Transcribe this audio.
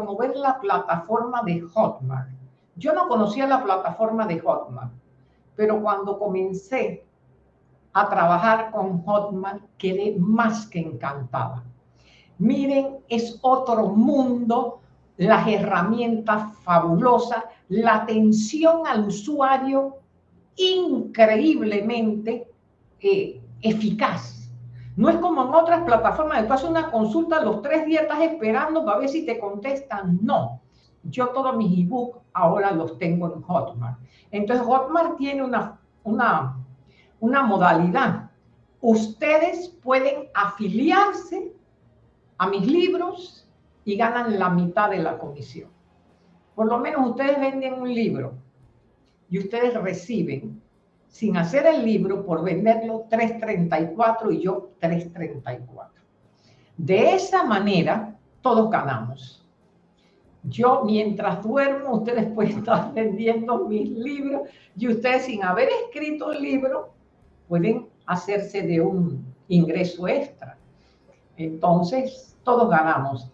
promover la plataforma de Hotmart. Yo no conocía la plataforma de Hotmart, pero cuando comencé a trabajar con Hotmart quedé más que encantada. Miren, es otro mundo, las herramientas fabulosas, la atención al usuario increíblemente eh, eficaz no es como en otras plataformas, tú haces una consulta, los tres días estás esperando para ver si te contestan. No. Yo todos mis ebooks ahora los tengo en Hotmart. Entonces Hotmart tiene una, una, una modalidad. Ustedes pueden afiliarse a mis libros y ganan la mitad de la comisión. Por lo menos ustedes venden un libro y ustedes reciben sin hacer el libro por venderlo 3.34 y yo 3.34. De esa manera, todos ganamos. Yo mientras duermo, ustedes pueden estar vendiendo mis libros y ustedes sin haber escrito el libro pueden hacerse de un ingreso extra. Entonces, todos ganamos.